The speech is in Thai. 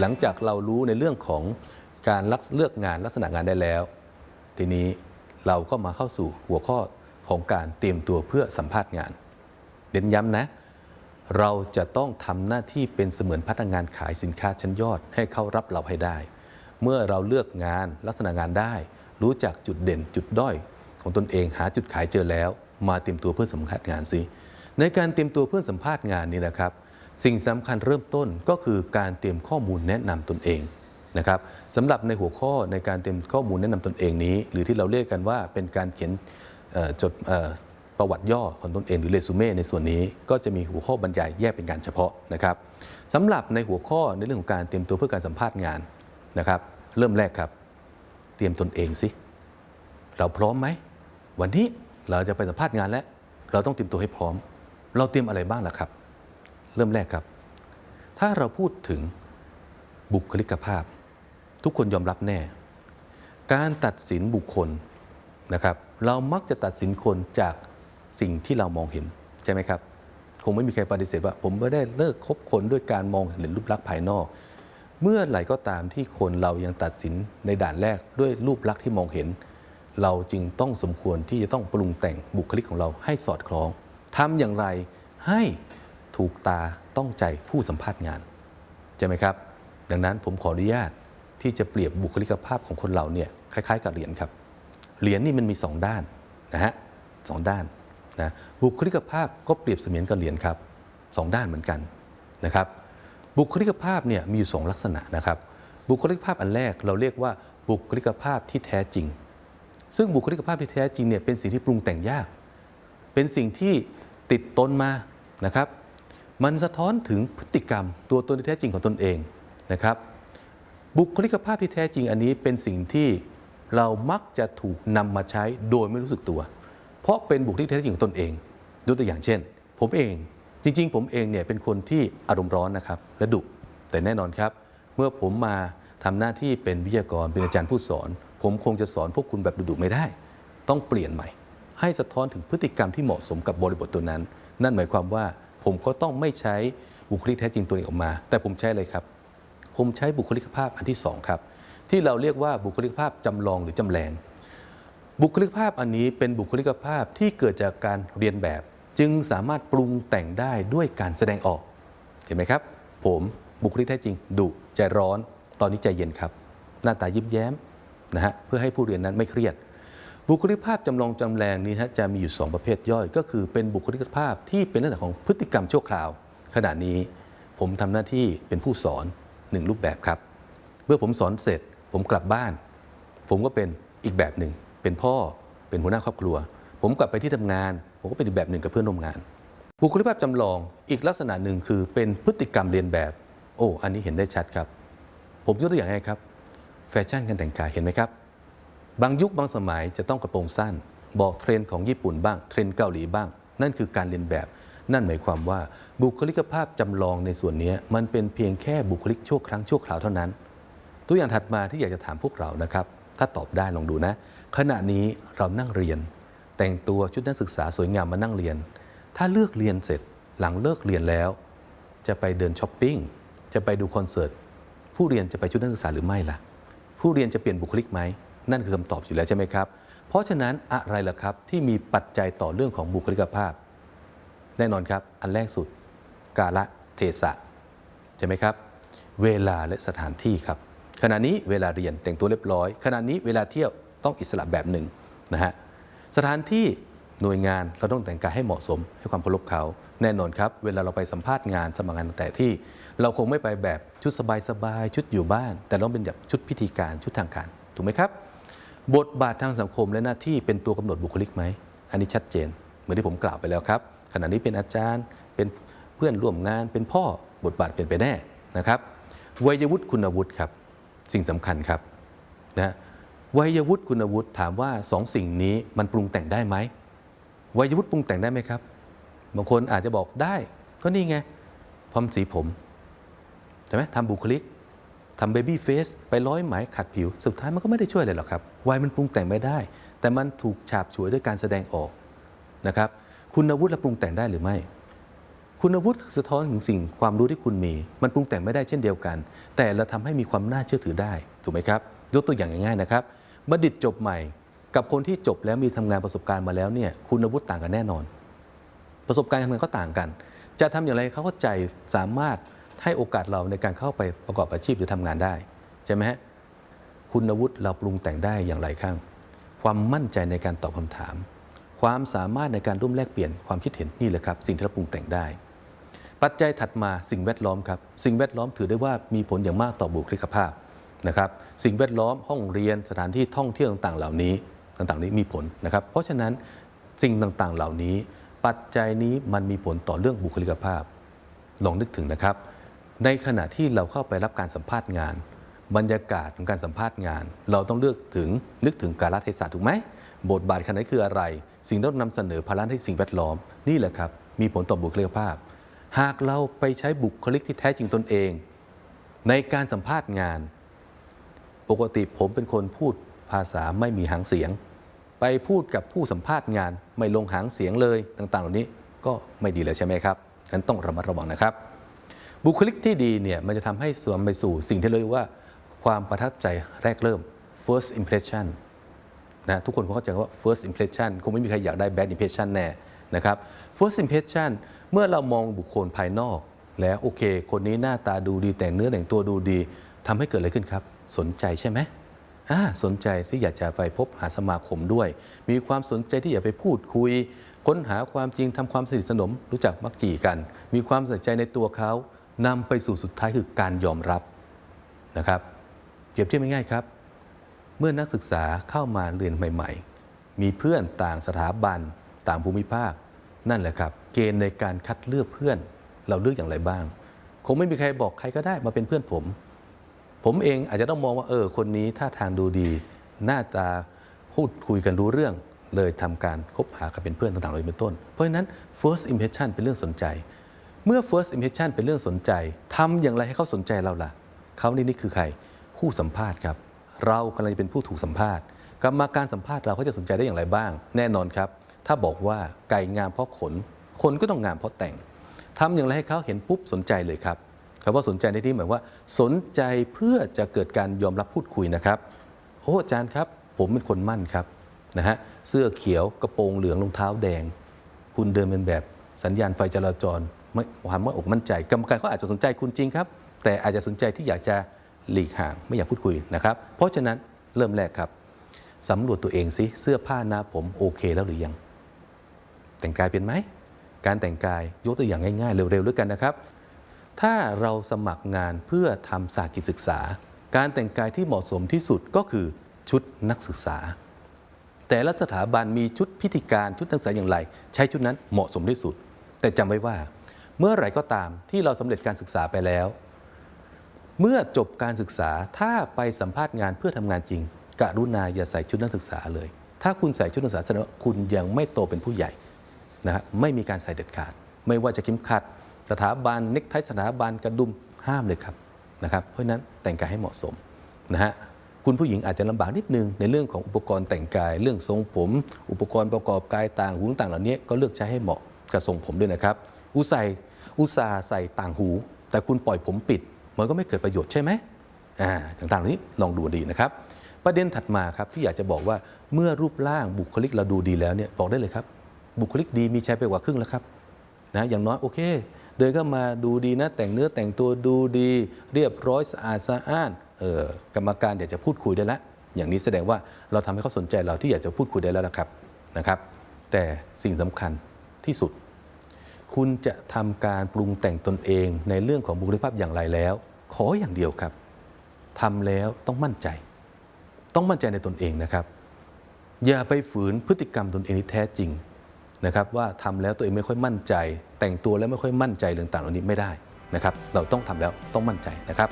หลังจากเรารู้ในเรื่องของการเลือกงานลักษณะงานได้แล้ว ทีนี้เราก็มาเข้าสู่หัวข้อของการเตรียมตัวเพื่อสัมภาษณ์งาน เน้นย้ำนะ เราจะต้องทำหน้าที่เป็นเสมือนพนักงานขายสินค้าชั้นยอดให้เขารับเราให้ได้ เมื่อเราเลือกงานลักษณะงานได้ รู้จักจุดเด่นจุดด้อยของตนเองหาจุดขายเจอแล้ว มาเตรียมตัวเพื่อสัมภาษณ์งานสิในการเตรียมตัวเพื่อสัมภาษณ์งานนี้นะครับ สิ่งสำคัญเริ่มต้นก็คือการเตรียมข้อมูลแนะนำตนเองนะครับสำหรับในหัวข้อในการเตรียมข้อมูลแนะนำตนเองนี้ หรือที่เราเรียกกันว่าเป็นการเขียนจดประวัติย่อของตนเองหรือเรซูเม่ในส่วนนี้ก็จะมีหัวข้อบรรยายแยกเป็นการเฉพาะนะครับสำหรับในหัวข้อในเรื่องของการเตรียมตัวเพื่อการสัมภาษณ์งานนะครับ เริ่มแรกครับ เตรียมตนเองสิเราพร้อมไหมวันนี้เราจะไปสัมภาษณ์งานแล้ว เราต้องเตรียมตัวให้พร้อม เราเตรียมอะไรบ้างล่ะครับ เริ่มแรกครับ ถ้าเราพูดถึงบุคลิกภาพ ทุกคนยอมรับแน่ การตัดสินบุคคลนะครับ เรามักจะตัดสินคนจากสิ่งที่เรามองเห็นใช่ไหมครับ คงไม่มีใครปฏิเสธว่า ผมไม่ได้เลิกคบคนด้วยการมองเห็นรูปลักษณ์ภายนอก เมื่อไหร่ก็ตามที่คนเรายังตัดสินในด่านแรกด้วยรูปลักษณ์ที่มองเห็น เราจึงต้องสมควรที่จะต้องปรุงแต่งบุคลิกของเราให้สอดคล้องทำอย่างไรให้ ถูกตาต้องใจผู้สัมภาษณ์งานใช่ไหมครับ ดังนั้นผมขออนุญาตที่จะเปรียบบุคลิกภาพของคนเราเนี่ยคล้าย ๆ กับเหรียญครับ เหรียญนี่มันมีสองด้านนะฮะสองด้านนะบุคลิกภาพก็เปรียบเสมือนกับเหรียญครับสองด้านเหมือนกันนะครับ บุคลิกภาพเนี่ยมีอยู่สองลักษณะนะครับ บุคลิกภาพอันแรกเราเรียกว่าบุคลิกภาพที่แท้จริง ซึ่งบุคลิกภาพที่แท้จริงเนี่ยเป็นสิ่งที่ปรุงแต่งยาก เป็นสิ่งที่ติดตนมานะครับ มันสะท้อนถึงพฤติกรรมตัวตนที่แท้จริงของตนเองนะครับ บุคลิกภาพที่แท้จริงอันนี้เป็นสิ่งที่เรามักจะถูกนำมาใช้โดยไม่รู้สึกตัว เพราะเป็นบุคลิกที่แท้จริงของตนเองยกตัวอย่างเช่น ผมเองจริง ๆ ผมเองเนี่ยเป็นคนที่อารมณ์ร้อนนะครับและดุแต่แน่นอนครับ เมื่อผมมาทำหน้าที่เป็นวิทยากรเป็นอาจารย์ผู้สอน ผมคงจะสอนพวกคุณแบบดุๆไม่ได้ ต้องเปลี่ยนใหม่ ให้สะท้อนถึงพฤติกรรมที่เหมาะสมกับบริบทตัวนั้น นั่นหมายความว่า ผมก็ต้องไม่ใช้บุคลิกแท้จริงตัวเองออกมา แต่ผมใช้อะไรครับ ผมใช้บุคลิกภาพอันที่สองครับ ที่เราเรียกว่าบุคลิกภาพจำลองหรือจำแรงบุคลิกภาพอันนี้เป็นบุคลิกภาพที่เกิดจากการเรียนแบบ จึงสามารถปรุงแต่งได้ด้วยการแสดงออก เห็นไหมครับ ผมบุคลิกแท้จริงดุใจร้อน ตอนนี้ใจเย็นครับ หน้าตายิ้มแย้มนะฮะเพื่อให้ผู้เรียนนั้นไม่เครียด บุคลิกภาพจำลองจำแรงนี้ฮะจะมีอยู่ 2 ประเภทย่อย ก็คือเป็นบุคลิกภาพที่เป็นลักษณะของพฤติกรรมชั่วคราว ขณะนี้ผมทำหน้าที่เป็นผู้สอนหนึ่งรูปแบบครับ เมื่อผมสอนเสร็จ ผมกลับบ้าน ผมก็เป็นอีกแบบหนึ่ง เป็นพ่อเป็นหัวหน้าครอบครัว ผมกลับไปที่ทำงาน ผมก็เป็นอีกแบบหนึ่งกับเพื่อนร่วมงาน บุคลิกภาพจำลองอีกลักษณะหนึ่งคือเป็นพฤติกรรมเลียนแบบ โอ้อันนี้เห็นได้ชัดครับ ผมยกตัวอย่างให้ครับ แฟชั่นการแต่งกายเห็นไหมครับ บางยุคบางสมัยจะต้องกระโปรงสั้น บอกเทรนด์ของญี่ปุ่นบ้างเทรนด์เกาหลีบ้าง นั่นคือการเลียนแบบ นั่นหมายความว่าบุคลิกภาพจำลองในส่วนนี้มันเป็นเพียงแค่บุคลิกชั่วครั้งชั่วคราวเท่านั้น ตัวอย่างถัดมาที่อยากจะถามพวกเรานะครับ ถ้าตอบได้ลองดูนะ ขณะนี้เรานั่งเรียน แต่งตัวชุดนักศึกษาสวยงามมานั่งเรียน ถ้าเลือกเรียนเสร็จหลังเลิกเรียนแล้ว จะไปเดินช้อปปิ้งจะไปดูคอนเสิร์ตผู้เรียนจะไปชุดนักศึกษาหรือไม่ล่ะ ผู้เรียนจะเปลี่ยนบุคลิกไหม นั่นคือคำตอบอยู่แล้วใช่ไหมครับ เพราะฉะนั้นอะไรล่ะครับที่มีปัจจัยต่อเรื่องของบุคลิกภาพ แน่นอนครับ อันแรกสุด กาละเทศะใช่ไหมครับ เวลาและสถานที่ครับ ขณะนี้เวลาเรียนแต่งตัวเรียบร้อย ขณะนี้เวลาเที่ยวต้องอิสระแบบหนึ่งนะฮะสถานที่หน่วยงานเราต้องแต่งกายให้เหมาะสม ให้ความเคารพเขา แน่นอนครับ เวลาเราไปสัมภาษณ์งานสมัครงานแต่ที่ เราคงไม่ไปแบบชุดสบายๆชุดอยู่บ้าน แต่ต้องเป็นแบบชุดพิธีการชุดทางการถูกไหมครับ บทบาททางสังคมและหน้าที่เป็นตัวกำหนดบุคลิกไหม อันนี้ชัดเจน เหมือนที่ผมกล่าวไปแล้วครับ ขณะนี้เป็นอาจารย์ เป็นเพื่อนร่วมงาน เป็นพ่อบทบาทเป็นไปแน่นะครับ วัยวุฒิคุณวุฒิครับ สิ่งสำคัญครับนะวัยวุฒิคุณวุฒิถามว่าสองสิ่งนี้มันปรุงแต่งได้ไหมวัยวุฒิปรุงแต่งได้ไหมครับ บางคนอาจจะบอกได้ ก็นี่ไงพรมสีผมใช่ไหมทำบุคลิก ทำเบบี้เฟสไปร้อยไหมขัดผิว สุดท้ายมันก็ไม่ได้ช่วยอะไรหรอกครับวัยมันปรุงแต่งไม่ได้ แต่มันถูกฉาบฉวยด้วยการแสดงออกนะครับ คุณอาวุฒิและปรุงแต่งได้หรือไม่ คุณอาวุฒิสะท้อนถึงสิ่งความรู้ที่คุณมี มันปรุงแต่งไม่ได้เช่นเดียวกัน แต่เราทำให้มีความน่าเชื่อถือได้ถูกไหมครับ ยกตัวอย่างง่ายๆนะครับบัณฑิตจบใหม่ กับคนที่จบแล้วมีทำงานประสบการณ์มาแล้วเนี่ยคุณอาวุฒิต่างกันแน่นอน ประสบการณ์ทำงานก็ต่างกัน จะทำอย่างไรเขาเข้าใจสามารถ ให้โอกาสเราในการเข้าไปประกอบอาชีพหรือทำงานได้ใช่ไหมฮะคุณวุฒิเราปรุงแต่งได้อย่างไรข้าง ความมั่นใจในการตอบคำถาม ความสามารถในการร่วมแลกเปลี่ยนความคิดเห็นนี่แหละครับ สิ่งที่เราปรุงแต่งได้ ปัจจัยถัดมาสิ่งแวดล้อมครับ สิ่งแวดล้อมถือได้ว่ามีผลอย่างมากต่อบุคลิกภาพนะครับ สิ่งแวดล้อมห้องเรียนสถานที่ท่องเที่ยวต่างๆ เหล่านี้ต่างๆ นี้มีผลนะครับ เพราะฉะนั้นสิ่งต่างๆ เหล่านี้ ปัจจัยนี้มันมีผลต่อเรื่องบุคลิกภาพ ลองนึกถึงนะครับ ในขณะที่เราเข้าไปรับการสัมภาษณ์งาน บรรยากาศของการสัมภาษณ์งาน เราต้องเลือกถึงนึกถึงกาลเทศะถูกไหมบทบาทขนาดคืออะไร สิ่งที่เรานำเสนอภาระให้สิ่งแวดล้อมนี่แหละครับมีผลต่อบุคลิกภาพ หากเราไปใช้บุคลิกที่แท้จริงตนเอง ในการสัมภาษณ์งาน ปกติผมเป็นคนพูดภาษาไม่มีหางเสียง ไปพูดกับผู้สัมภาษณ์งาน ไม่ลงหางเสียงเลยต่างๆ เหล่านี้ก็ไม่ดีเลยใช่ไหมครับฉะนั้นต้องระมัดระวังนะครับ บุคลิกที่ดีเนี่ยมันจะทำให้สวมไปสู่สิ่งที่เรียกว่าความประทับใจแรกเริ่ม first impression นะทุกคนคงเข้าใจว่า first impression คงไม่มีใครอยากได้ bad impression แน่นะครับ first impression เมื่อเรามองบุคคลภายนอก แล้วโอเค คนนี้หน้าตาดูดีแต่งเนื้อแต่งตัวดูดีทำให้เกิดอะไรขึ้นครับ สนใจใช่ไหมอ่าสนใจที่อยากจะไปพบหาสมาคมด้วย มีความสนใจที่อยากไปพูดคุย ค้นหาความจริงทำความสนิทสนมรู้จักมักจีกัน มีความสนใจในตัวเขา นำไปสู่สุดท้ายคือการยอมรับนะครับเปรียบเทียบง่ายๆครับ เมื่อนักศึกษาเข้ามาเรียนใหม่ ๆ มีเพื่อนต่างสถาบัน ต่างภูมิภาค นั่นแหละครับ เกณฑ์ในการคัดเลือกเพื่อน เราเลือกอย่างไรบ้าง คงไม่มีใครบอกใครก็ได้มาเป็นเพื่อนผม ผมเองอาจจะต้องมองว่าเออคนนี้ท่าทางดูดี หน้าตาพูดคุยกันรู้เรื่อง เลยทำการคบหากันเป็นเพื่อนต่างๆเลยเป็นต้น เพราะฉะนั้น first impression เป็นเรื่องสนใจ เมื่อ first impression เป็นเรื่องสนใจทำอย่างไรให้เขาสนใจเราล่ะ เขานี่นี่คือใคร ผู้สัมภาษณ์ครับ เรากำลังจะเป็นผู้ถูกสัมภาษณ์กรรมาการสัมภาษณ์เราเขาจะสนใจได้อย่างไรบ้าง แน่นอนครับ ถ้าบอกว่าไก่งามเพราะขน คนก็ต้องงามเพราะแต่งทำอย่างไรให้เขาเห็นปุ๊บสนใจเลยครับคำว่าสนใจในที่หมายว่า สนใจเพื่อจะเกิดการยอมรับพูดคุยนะครับโอ้อาจารย์ครับ ผมเป็นคนมั่นครับนะฮะเสื้อเขียวกระโปรงเหลืองรองเท้าแดง คุณเดินเป็นแบบสัญญาณไฟจราจร ความว่าอกมั่นใจ กรรมการเขาอาจจะสนใจคุณจริงครับ แต่อาจจะสนใจที่อยากจะหลีกห่างไม่อยากพูดคุยนะครับ เพราะฉะนั้นเริ่มแรกครับสำรวจตัวเองสิเสื้อผ้าหน้าผมโอเคแล้วหรือยัง แต่งกายเป็นไหมการแต่งกายยกตัวอย่างง่ายๆ เร็วๆด้วยกันนะครับ ถ้าเราสมัครงานเพื่อทำสากิจศึกษา การแต่งกายที่เหมาะสมที่สุดก็คือชุดนักศึกษา แต่ละสถาบันมีชุดพิธีการชุดนักศึกษาอย่างไร ใช้ชุดนั้นเหมาะสมที่สุด แต่จำไว้ว่า เมื่อไหร่ก็ตามที่เราสำเร็จการศึกษาไปแล้ว เมื่อจบการศึกษาถ้าไปสัมภาษณ์งานเพื่อทำงานจริงกรุณาอย่าใส่ชุดนักศึกษาเลย ถ้าคุณใส่ชุดนักศึกษาแสดงว่าคุณยังไม่โตเป็นผู้ใหญ่นะฮะไม่มีการใส่เด็ดขาด ไม่ว่าจะเข็มขัด สถาบันเน็กไทสถาบันกระดุมห้ามเลยครับนะครับ เพราะฉะนั้นแต่งกายให้เหมาะสมนะฮะคุณผู้หญิงอาจจะลำบากนิดนึงในเรื่องของอุปกรณ์แต่งกาย เรื่องทรงผม อุปกรณ์ประกอบกายต่างหูต่างเหล่านี้ก็เลือกใช้ให้เหมาะกับทรงผมด้วยนะครับ อุตส่าห์อุตส่าห์ใส่ต่างหู แต่คุณปล่อยผมปิด มันก็ไม่เกิดประโยชน์ใช่ไหมอ่าต่างๆเหล่านี้ลองดูดีนะครับ ประเด็นถัดมาครับที่อยากจะบอกว่าเมื่อรูปร่างบุคลิกเราดูดีแล้วเนี่ยบอกได้เลยครับ บุคลิกดีมีใช้ไปกว่าครึ่งแล้วครับนะอย่างน้อยโอเค เดินเข้ามาดูดีนะ แต่งเนื้อแต่งตัวดูดี เรียบร้อยสะอาดสะอ้านเออกรรมการอยากจะพูดคุยได้แล้วอย่างนี้แสดงว่าเราทำให้เขาสนใจเราที่อยากจะพูดคุยได้แล้วนะครับนะครับ แต่สิ่งสำคัญที่สุด คุณจะทำการปรุงแต่งตนเองในเรื่องของบุคลิกภาพอย่างไรแล้ว ขออย่างเดียวครับทำแล้วต้องมั่นใจ ต้องมั่นใจในตนเองนะครับ อย่าไปฝืนพฤติกรรมตนเองที่แท้จริงนะครับว่าทำแล้วตัวเองไม่ค่อยมั่นใจ แต่งตัวแล้วไม่ค่อยมั่นใจเรื่องต่างๆเหล่านี้ไม่ได้นะครับ เราต้องทำแล้วต้องมั่นใจนะครับ